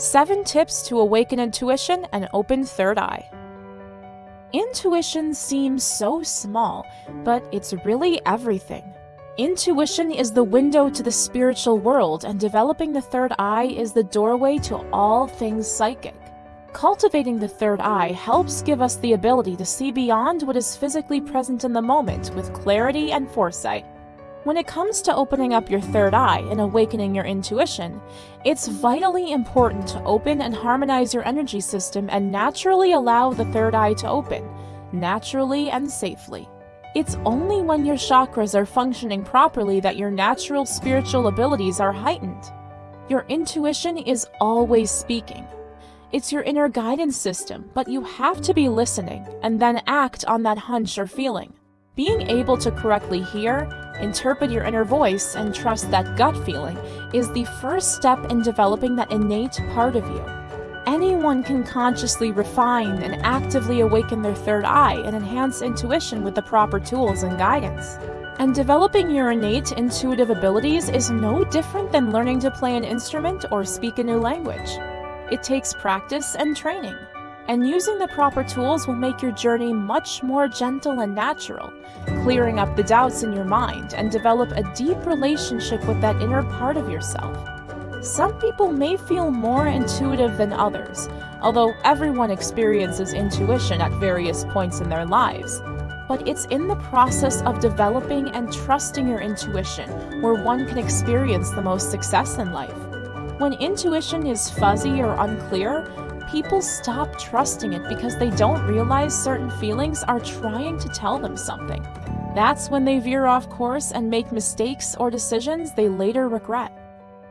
7 Tips to Awaken Intuition and Open Third Eye. Intuition seems so small, but it's really everything. Intuition is the window to the spiritual world, and developing the third eye is the doorway to all things psychic. Cultivating the third eye helps give us the ability to see beyond what is physically present in the moment with clarity and foresight. When it comes to opening up your third eye and awakening your intuition, it's vitally important to open and harmonize your energy system and naturally allow the third eye to open, naturally and safely. It's only when your chakras are functioning properly that your natural spiritual abilities are heightened. Your intuition is always speaking. It's your inner guidance system, but you have to be listening and then act on that hunch or feeling. Being able to correctly hear, interpret your inner voice, and trust that gut feeling is the first step in developing that innate part of you. Anyone can consciously refine and actively awaken their third eye and enhance intuition with the proper tools and guidance. And developing your innate intuitive abilities is no different than learning to play an instrument or speak a new language. It takes practice and training and using the proper tools will make your journey much more gentle and natural, clearing up the doubts in your mind and develop a deep relationship with that inner part of yourself. Some people may feel more intuitive than others, although everyone experiences intuition at various points in their lives. But it's in the process of developing and trusting your intuition where one can experience the most success in life. When intuition is fuzzy or unclear, people stop trusting it because they don't realize certain feelings are trying to tell them something. That's when they veer off course and make mistakes or decisions they later regret.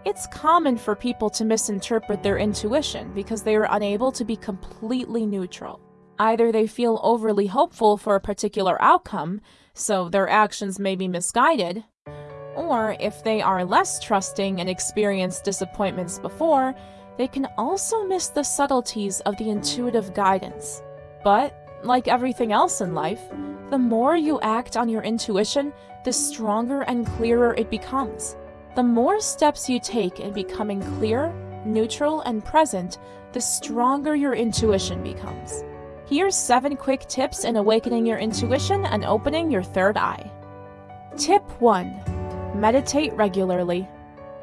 It's common for people to misinterpret their intuition because they are unable to be completely neutral. Either they feel overly hopeful for a particular outcome, so their actions may be misguided, or if they are less trusting and experienced disappointments before, they can also miss the subtleties of the intuitive guidance. But, like everything else in life, the more you act on your intuition, the stronger and clearer it becomes. The more steps you take in becoming clear, neutral, and present, the stronger your intuition becomes. Here's 7 quick tips in awakening your intuition and opening your third eye. Tip 1. Meditate regularly.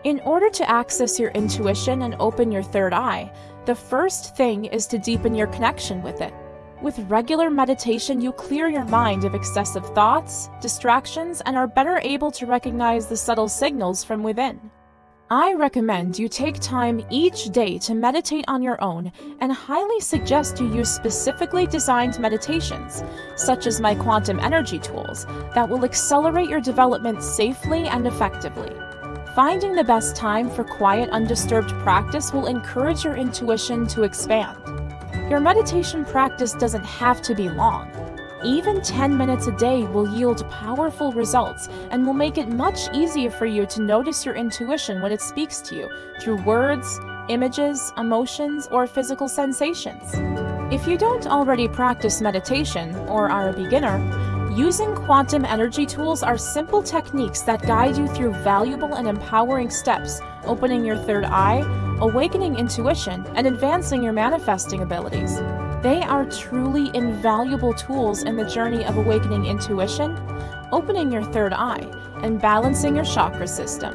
In order to access your intuition and open your third eye, the first thing is to deepen your connection with it. With regular meditation, you clear your mind of excessive thoughts, distractions, and are better able to recognize the subtle signals from within. I recommend you take time each day to meditate on your own and highly suggest you use specifically designed meditations, such as my quantum energy tools, that will accelerate your development safely and effectively. Finding the best time for quiet, undisturbed practice will encourage your intuition to expand. Your meditation practice doesn't have to be long. Even 10 minutes a day will yield powerful results and will make it much easier for you to notice your intuition when it speaks to you through words, images, emotions, or physical sensations. If you don't already practice meditation or are a beginner, Using quantum energy tools are simple techniques that guide you through valuable and empowering steps, opening your third eye, awakening intuition, and advancing your manifesting abilities. They are truly invaluable tools in the journey of awakening intuition, opening your third eye, and balancing your chakra system.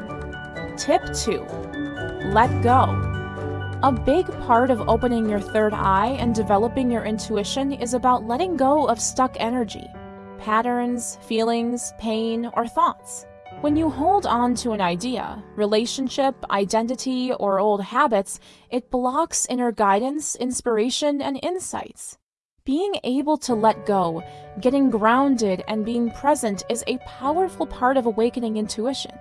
Tip 2. Let go. A big part of opening your third eye and developing your intuition is about letting go of stuck energy patterns, feelings, pain, or thoughts. When you hold on to an idea, relationship, identity, or old habits, it blocks inner guidance, inspiration, and insights. Being able to let go, getting grounded, and being present is a powerful part of awakening intuition.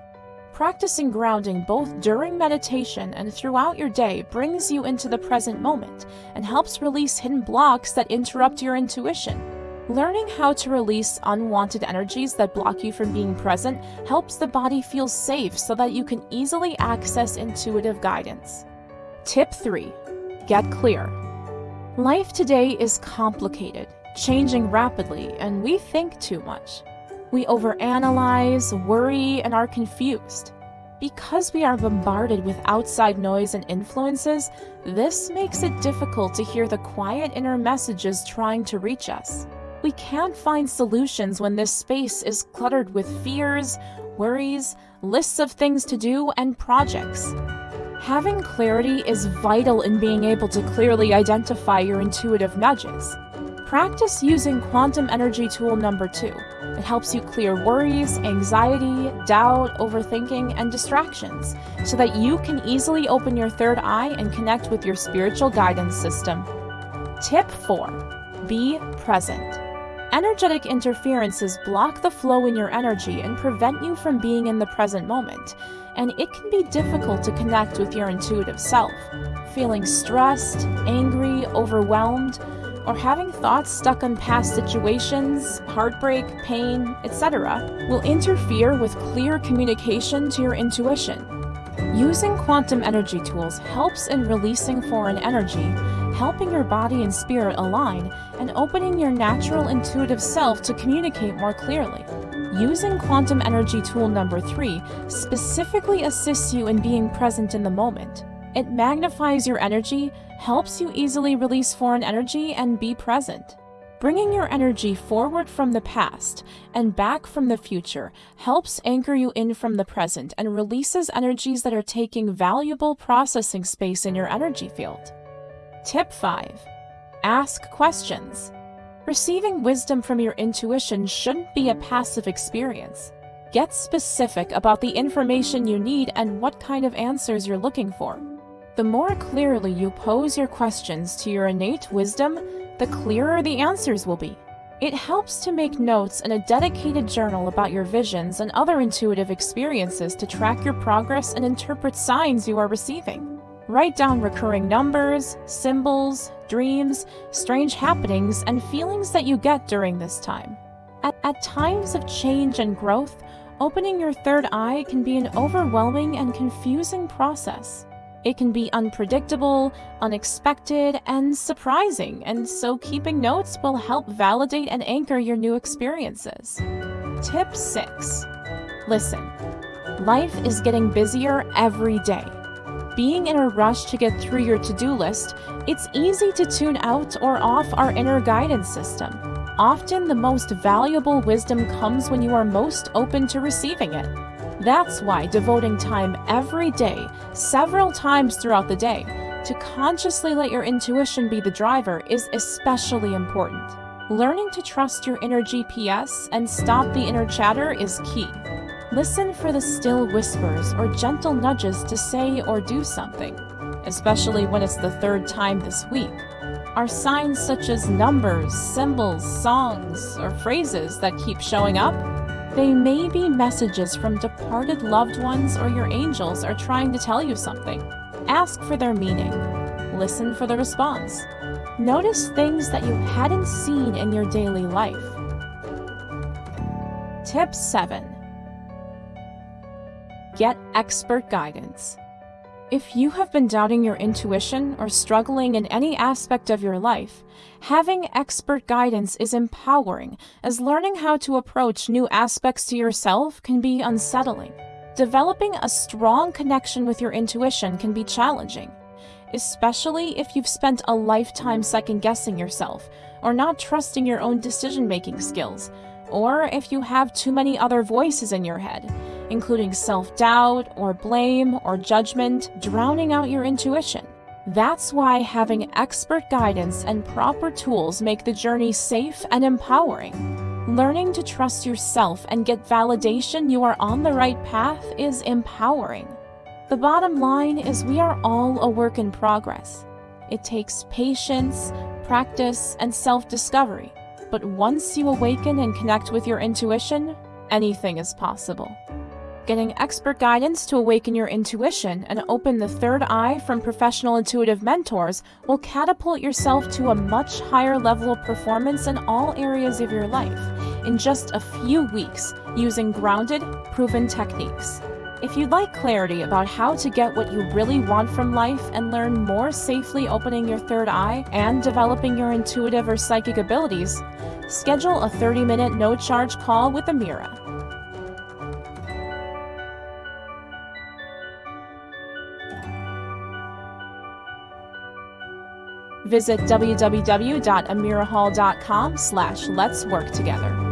Practicing grounding both during meditation and throughout your day brings you into the present moment and helps release hidden blocks that interrupt your intuition. Learning how to release unwanted energies that block you from being present helps the body feel safe so that you can easily access intuitive guidance. Tip 3. Get clear. Life today is complicated, changing rapidly, and we think too much. We overanalyze, worry, and are confused. Because we are bombarded with outside noise and influences, this makes it difficult to hear the quiet inner messages trying to reach us. We can't find solutions when this space is cluttered with fears, worries, lists of things to do, and projects. Having clarity is vital in being able to clearly identify your intuitive nudges. Practice using quantum energy tool number two. It helps you clear worries, anxiety, doubt, overthinking, and distractions so that you can easily open your third eye and connect with your spiritual guidance system. Tip 4 Be present. Energetic interferences block the flow in your energy and prevent you from being in the present moment, and it can be difficult to connect with your intuitive self. Feeling stressed, angry, overwhelmed, or having thoughts stuck on past situations, heartbreak, pain, etc., will interfere with clear communication to your intuition. Using quantum energy tools helps in releasing foreign energy, helping your body and spirit align, and opening your natural intuitive self to communicate more clearly. Using quantum energy tool number three specifically assists you in being present in the moment. It magnifies your energy, helps you easily release foreign energy, and be present. Bringing your energy forward from the past and back from the future helps anchor you in from the present and releases energies that are taking valuable processing space in your energy field. Tip 5 Ask questions. Receiving wisdom from your intuition shouldn't be a passive experience. Get specific about the information you need and what kind of answers you're looking for. The more clearly you pose your questions to your innate wisdom, the clearer the answers will be. It helps to make notes in a dedicated journal about your visions and other intuitive experiences to track your progress and interpret signs you are receiving. Write down recurring numbers, symbols, dreams, strange happenings, and feelings that you get during this time. At, at times of change and growth, opening your third eye can be an overwhelming and confusing process. It can be unpredictable, unexpected, and surprising, and so keeping notes will help validate and anchor your new experiences. Tip 6 Listen. Life is getting busier every day. Being in a rush to get through your to do list, it's easy to tune out or off our inner guidance system. Often, the most valuable wisdom comes when you are most open to receiving it. That's why devoting time every day, several times throughout the day, to consciously let your intuition be the driver is especially important. Learning to trust your inner GPS and stop the inner chatter is key. Listen for the still whispers or gentle nudges to say or do something, especially when it's the third time this week. Are signs such as numbers, symbols, songs, or phrases that keep showing up? They may be messages from departed loved ones or your angels are trying to tell you something. Ask for their meaning. Listen for the response. Notice things that you hadn't seen in your daily life. Tip 7 Get expert guidance. If you have been doubting your intuition or struggling in any aspect of your life, having expert guidance is empowering, as learning how to approach new aspects to yourself can be unsettling. Developing a strong connection with your intuition can be challenging, especially if you've spent a lifetime second guessing yourself or not trusting your own decision making skills, or if you have too many other voices in your head including self doubt or blame or judgment, drowning out your intuition. That's why having expert guidance and proper tools make the journey safe and empowering. Learning to trust yourself and get validation you are on the right path is empowering. The bottom line is we are all a work in progress. It takes patience, practice, and self discovery. But once you awaken and connect with your intuition, anything is possible. Getting expert guidance to awaken your intuition and open the third eye from professional intuitive mentors will catapult yourself to a much higher level of performance in all areas of your life in just a few weeks using grounded, proven techniques. If you'd like clarity about how to get what you really want from life and learn more safely opening your third eye and developing your intuitive or psychic abilities, schedule a 30 minute no charge call with Amira. Visit www.amirahall.com slash let's work together.